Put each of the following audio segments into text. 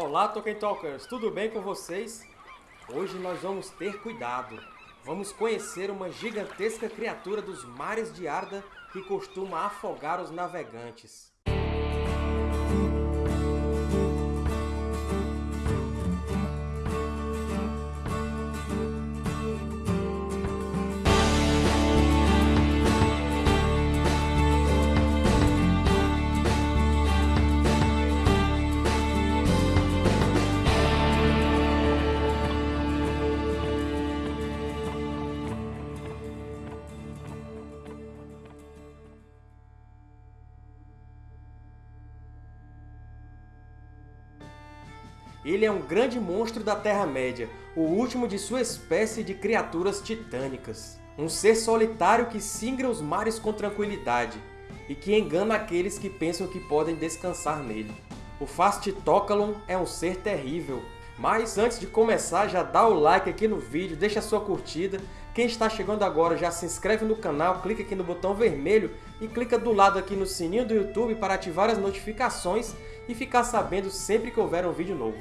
Olá, Tolkien Talkers! Tudo bem com vocês? Hoje nós vamos ter cuidado. Vamos conhecer uma gigantesca criatura dos mares de Arda que costuma afogar os navegantes. Ele é um grande monstro da Terra-média, o último de sua espécie de criaturas titânicas. Um ser solitário que singra os mares com tranquilidade, e que engana aqueles que pensam que podem descansar nele. O Fastitocalon é um ser terrível, mas antes de começar, já dá o like aqui no vídeo, deixa sua curtida. Quem está chegando agora já se inscreve no canal, clica aqui no botão vermelho e clica do lado aqui no sininho do YouTube para ativar as notificações e ficar sabendo sempre que houver um vídeo novo.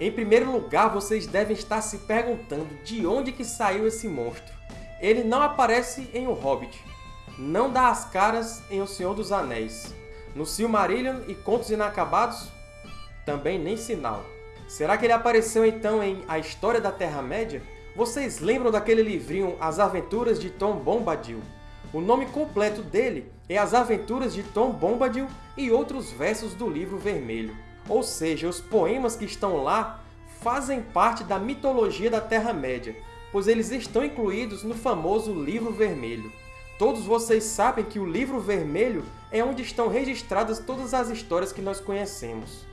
Em primeiro lugar, vocês devem estar se perguntando de onde que saiu esse monstro. Ele não aparece em O Hobbit, não dá as caras em O Senhor dos Anéis. No Silmarillion e Contos Inacabados, também nem sinal. Será que ele apareceu então em A História da Terra-média? Vocês lembram daquele livrinho As Aventuras de Tom Bombadil? O nome completo dele é As Aventuras de Tom Bombadil e outros versos do Livro Vermelho. Ou seja, os poemas que estão lá fazem parte da mitologia da Terra-média, pois eles estão incluídos no famoso Livro Vermelho. Todos vocês sabem que o Livro Vermelho é onde estão registradas todas as histórias que nós conhecemos.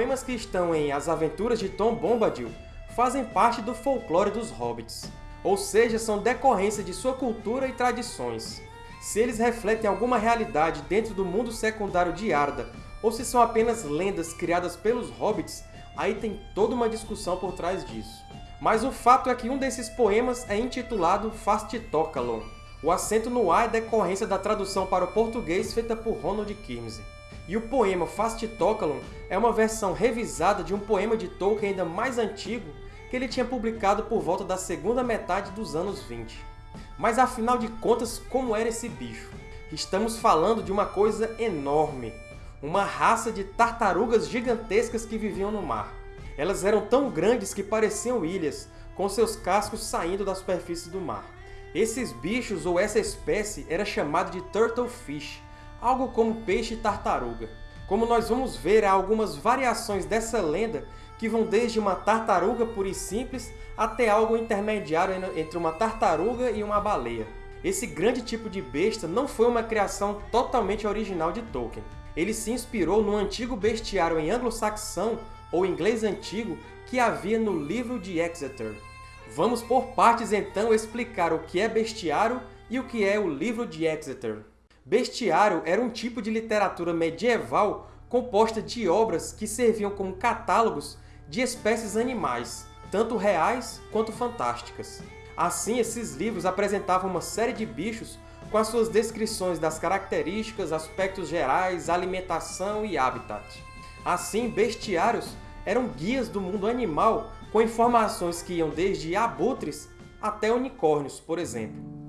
Poemas que estão em As Aventuras de Tom Bombadil fazem parte do folclore dos hobbits, ou seja, são decorrência de sua cultura e tradições. Se eles refletem alguma realidade dentro do mundo secundário de Arda, ou se são apenas lendas criadas pelos hobbits, aí tem toda uma discussão por trás disso. Mas o fato é que um desses poemas é intitulado Fastitocalon. O acento no A é decorrência da tradução para o português feita por Ronald Kirmse. E o poema Fastitocalon é uma versão revisada de um poema de Tolkien ainda mais antigo que ele tinha publicado por volta da segunda metade dos anos 20. Mas afinal de contas, como era esse bicho? Estamos falando de uma coisa enorme, uma raça de tartarugas gigantescas que viviam no mar. Elas eram tão grandes que pareciam ilhas, com seus cascos saindo da superfície do mar. Esses bichos, ou essa espécie, era chamada de Turtlefish, algo como peixe-tartaruga. Como nós vamos ver, há algumas variações dessa lenda que vão desde uma tartaruga pura e simples até algo intermediário entre uma tartaruga e uma baleia. Esse grande tipo de besta não foi uma criação totalmente original de Tolkien. Ele se inspirou no antigo bestiário em anglo-saxão ou inglês antigo que havia no livro de Exeter. Vamos por partes então explicar o que é bestiário e o que é o livro de Exeter. Bestiário era um tipo de literatura medieval composta de obras que serviam como catálogos de espécies animais, tanto reais quanto fantásticas. Assim, esses livros apresentavam uma série de bichos com as suas descrições das características, aspectos gerais, alimentação e habitat. Assim, bestiários eram guias do mundo animal com informações que iam desde abutres até unicórnios, por exemplo.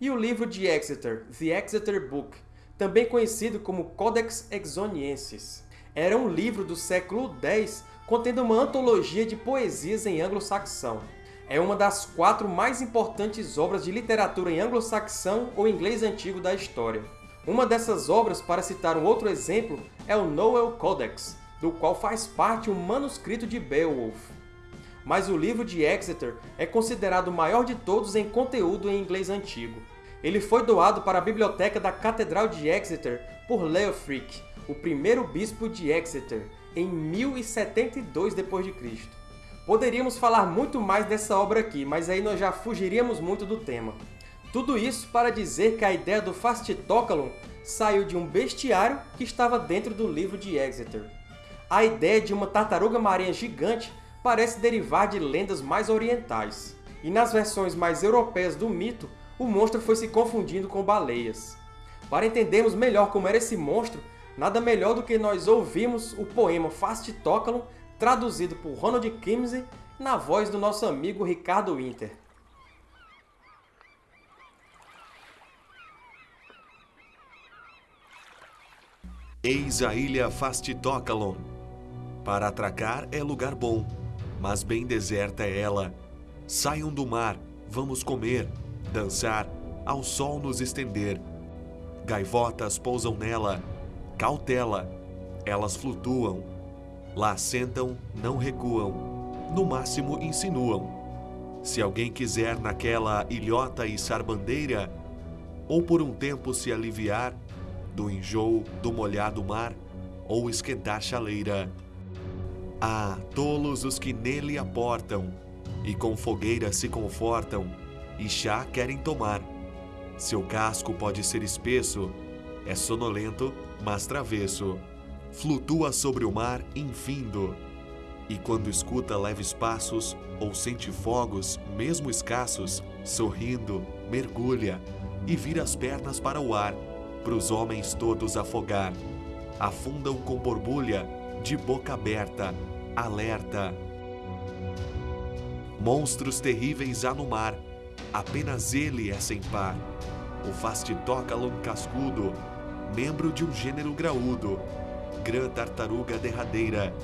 E o livro de Exeter, The Exeter Book, também conhecido como Codex Exoniensis. Era um livro do século X contendo uma antologia de poesias em anglo-saxão. É uma das quatro mais importantes obras de literatura em anglo-saxão ou inglês antigo da história. Uma dessas obras, para citar um outro exemplo, é o Noel Codex, do qual faz parte um manuscrito de Beowulf. Mas o livro de Exeter é considerado o maior de todos em conteúdo em inglês antigo. Ele foi doado para a biblioteca da Catedral de Exeter por Leofric, o primeiro bispo de Exeter, em 1072 d.C. Poderíamos falar muito mais dessa obra aqui, mas aí nós já fugiríamos muito do tema. Tudo isso para dizer que a ideia do Fastitokalon saiu de um bestiário que estava dentro do livro de Exeter. A ideia de uma tartaruga marinha gigante parece derivar de lendas mais orientais, e nas versões mais europeias do mito, o monstro foi se confundindo com baleias. Para entendermos melhor como era esse monstro, nada melhor do que nós ouvirmos o poema Fastitokalon, traduzido por Ronald Kimsey, na voz do nosso amigo Ricardo Winter. Eis a ilha Fastitokalon. Para atracar é lugar bom, mas bem deserta é ela. Saiam do mar, vamos comer, dançar, ao sol nos estender. Gaivotas pousam nela, cautela, elas flutuam. Lá sentam, não recuam, no máximo insinuam. Se alguém quiser naquela ilhota e sarbandeira, ou por um tempo se aliviar, do enjoo do molhado mar ou esquentar chaleira. Ah, tolos os que nele aportam, e com fogueira se confortam, e chá querem tomar. Seu casco pode ser espesso, é sonolento, mas travesso. Flutua sobre o mar infindo, e quando escuta leves passos ou sente fogos, mesmo escassos, sorrindo, mergulha e vira as pernas para o ar pros homens todos afogar. Afundam com borbulha, de boca aberta, alerta. Monstros terríveis há no mar, apenas ele é sem par. O Fastitokalon cascudo, membro de um gênero graúdo, grã tartaruga derradeira,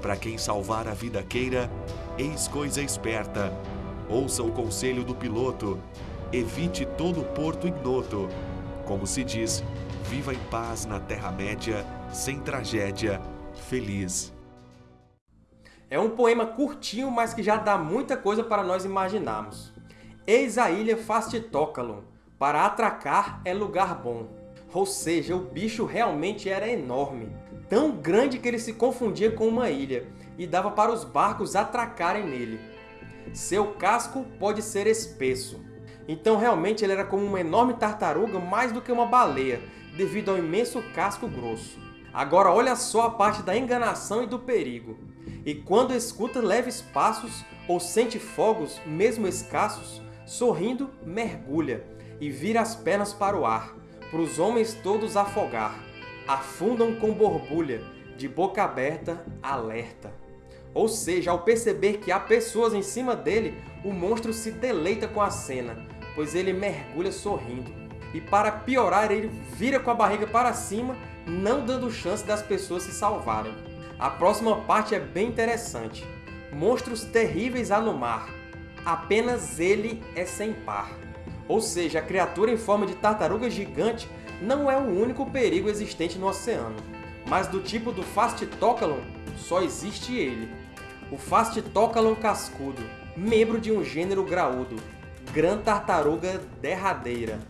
para quem salvar a vida queira, eis coisa esperta. Ouça o conselho do piloto, evite todo porto ignoto, como se diz, viva em paz na Terra-média, sem tragédia, feliz. É um poema curtinho, mas que já dá muita coisa para nós imaginarmos. Eis a ilha Fastitokalon, para atracar é lugar bom. Ou seja, o bicho realmente era enorme, tão grande que ele se confundia com uma ilha, e dava para os barcos atracarem nele. Seu casco pode ser espesso, então realmente ele era como uma enorme tartaruga mais do que uma baleia, devido ao imenso casco grosso. Agora olha só a parte da enganação e do perigo. E quando escuta leves passos ou sente fogos, mesmo escassos, sorrindo, mergulha e vira as pernas para o ar, para os homens todos afogar. Afundam com borbulha, de boca aberta, alerta. Ou seja, ao perceber que há pessoas em cima dele, o monstro se deleita com a cena, pois ele mergulha sorrindo. E para piorar, ele vira com a barriga para cima, não dando chance das pessoas se salvarem. A próxima parte é bem interessante. Monstros terríveis há no mar. Apenas ele é sem par. Ou seja, a criatura em forma de tartaruga gigante não é o único perigo existente no oceano. Mas do tipo do Fastitokalon, só existe ele. O Fastitokalon cascudo, membro de um gênero graúdo, Gran Tartaruga derradeira.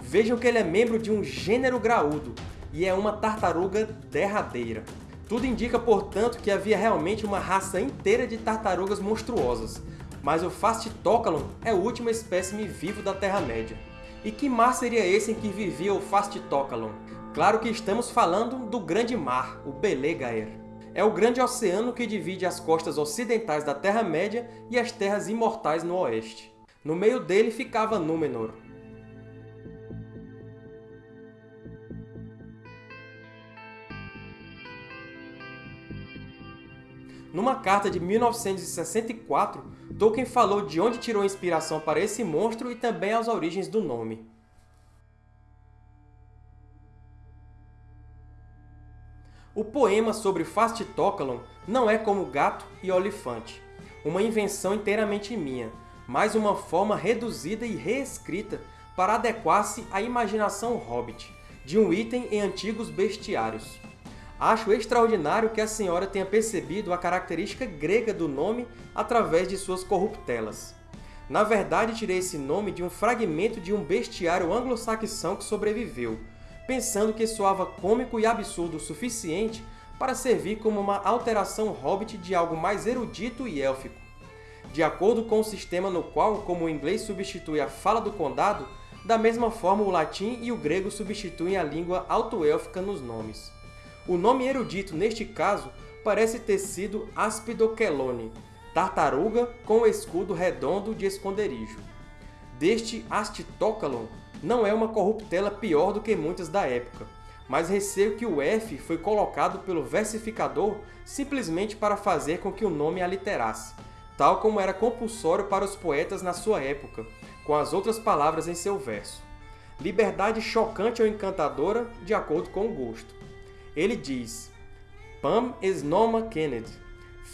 Vejam que ele é membro de um gênero graúdo, e é uma tartaruga derradeira. Tudo indica, portanto, que havia realmente uma raça inteira de tartarugas monstruosas, mas o Fastitokalon é o último espécime vivo da Terra-média. E que mar seria esse em que vivia o Fastitokalon? Claro que estamos falando do Grande Mar, o Belegaer. É o grande oceano que divide as costas ocidentais da Terra-média e as Terras Imortais no oeste. No meio dele ficava Númenor. Numa carta de 1964, Tolkien falou de onde tirou a inspiração para esse monstro e também as origens do nome. O poema sobre Fast não é como Gato e Olifante, uma invenção inteiramente minha, mas uma forma reduzida e reescrita para adequar-se à imaginação hobbit, de um item em antigos bestiários. Acho extraordinário que a senhora tenha percebido a característica grega do nome através de suas corruptelas. Na verdade, tirei esse nome de um fragmento de um bestiário anglo-saxão que sobreviveu, pensando que soava cômico e absurdo o suficiente para servir como uma alteração hobbit de algo mais erudito e élfico. De acordo com o sistema no qual, como o inglês substitui a fala do condado, da mesma forma o latim e o grego substituem a língua alto-élfica nos nomes. O nome erudito, neste caso, parece ter sido Aspidoquelone, tartaruga com escudo redondo de esconderijo. Deste Astitocalon não é uma corruptela pior do que muitas da época, mas receio que o F foi colocado pelo versificador simplesmente para fazer com que o nome aliterasse, tal como era compulsório para os poetas na sua época, com as outras palavras em seu verso. Liberdade chocante ou encantadora, de acordo com o gosto. Ele diz Pam es noma Kennedy,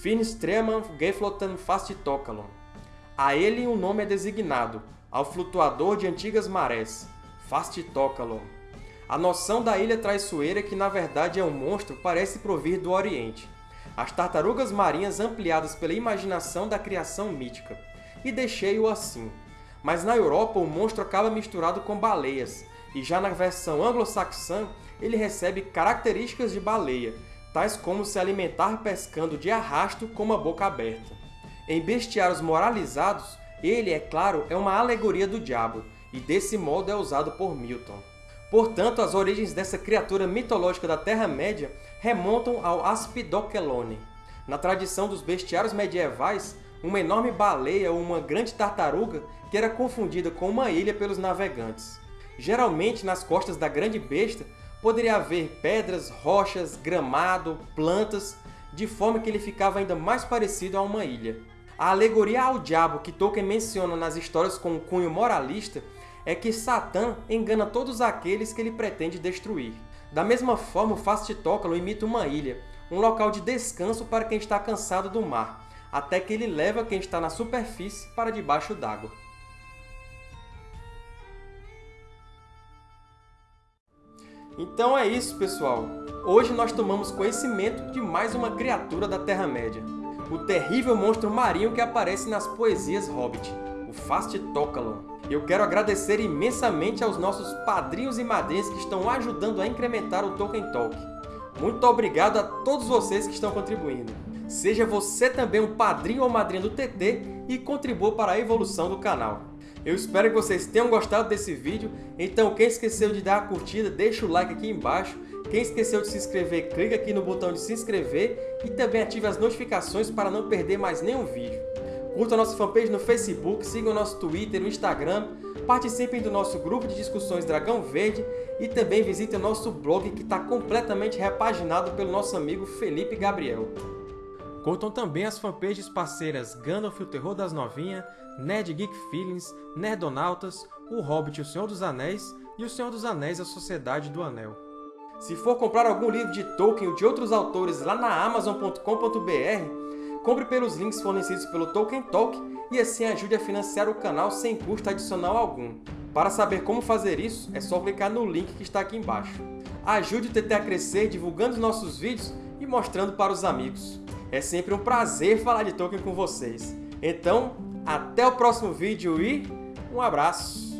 fin streman geflotan fastitokalon. A ele um nome é designado, ao flutuador de antigas marés, Fastitokalon. A noção da ilha traiçoeira, que na verdade é um monstro, parece provir do Oriente. As tartarugas marinhas ampliadas pela imaginação da criação mítica. E deixei-o assim. Mas na Europa o monstro acaba misturado com baleias, e já na versão anglo-saxã ele recebe características de baleia, tais como se alimentar pescando de arrasto com uma boca aberta. Em bestiários moralizados, ele, é claro, é uma alegoria do diabo, e desse modo é usado por Milton. Portanto, as origens dessa criatura mitológica da Terra-média remontam ao Aspidoquelone. Na tradição dos bestiários medievais, uma enorme baleia ou uma grande tartaruga que era confundida com uma ilha pelos navegantes. Geralmente, nas costas da grande besta, poderia haver pedras, rochas, gramado, plantas, de forma que ele ficava ainda mais parecido a uma ilha. A alegoria ao diabo que Tolkien menciona nas histórias com um cunho moralista é que Satã engana todos aqueles que ele pretende destruir. Da mesma forma, o Fasttócalo imita uma ilha, um local de descanso para quem está cansado do mar, até que ele leva quem está na superfície para debaixo d'água. Então é isso, pessoal! Hoje nós tomamos conhecimento de mais uma criatura da Terra-média, o terrível monstro marinho que aparece nas poesias Hobbit, o Fasttócalon. Eu quero agradecer imensamente aos nossos padrinhos e madrinhas que estão ajudando a incrementar o Tolkien Talk. Muito obrigado a todos vocês que estão contribuindo. Seja você também um padrinho ou madrinha do TT e contribua para a evolução do canal. Eu espero que vocês tenham gostado desse vídeo, então quem esqueceu de dar a curtida, deixa o like aqui embaixo. Quem esqueceu de se inscrever, clica aqui no botão de se inscrever e também ative as notificações para não perder mais nenhum vídeo. Curta a nossa fanpage no Facebook, sigam o nosso Twitter e Instagram, participem do nosso grupo de discussões Dragão Verde e também visitem o nosso blog que está completamente repaginado pelo nosso amigo Felipe Gabriel. Curtam também as fanpages parceiras Gandalf o Terror das Novinhas, Nerd Geek Feelings, Nerdonautas, O Hobbit e o Senhor dos Anéis e O Senhor dos Anéis e a Sociedade do Anel. Se for comprar algum livro de Tolkien ou de outros autores lá na Amazon.com.br, compre pelos links fornecidos pelo Tolkien Talk e assim ajude a financiar o canal sem custo adicional algum. Para saber como fazer isso, é só clicar no link que está aqui embaixo. Ajude o TT a crescer divulgando nossos vídeos e mostrando para os amigos. É sempre um prazer falar de Tolkien com vocês. Então, até o próximo vídeo e um abraço!